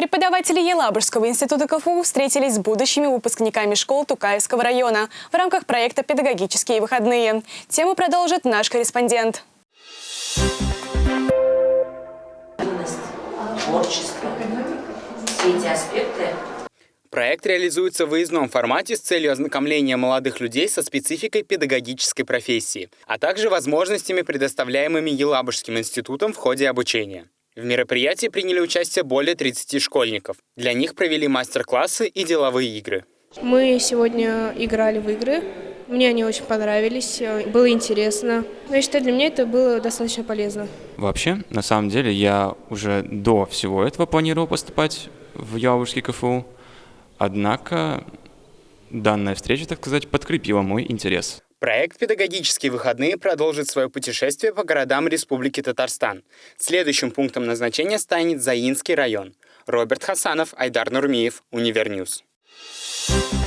Преподаватели Елабужского института КФУ встретились с будущими выпускниками школ Тукаевского района в рамках проекта «Педагогические выходные». Тему продолжит наш корреспондент. творчество. Все эти аспекты Проект реализуется в выездном формате с целью ознакомления молодых людей со спецификой педагогической профессии, а также возможностями, предоставляемыми Елабужским институтом в ходе обучения. В мероприятии приняли участие более 30 школьников. Для них провели мастер-классы и деловые игры. Мы сегодня играли в игры. Мне они очень понравились, было интересно. Но я считаю, для меня это было достаточно полезно. Вообще, на самом деле, я уже до всего этого планировал поступать в Яловский КФУ. Однако данная встреча, так сказать, подкрепила мой интерес. Проект «Педагогические выходные» продолжит свое путешествие по городам Республики Татарстан. Следующим пунктом назначения станет Заинский район. Роберт Хасанов, Айдар Нурмиев, Универньюз. Thank you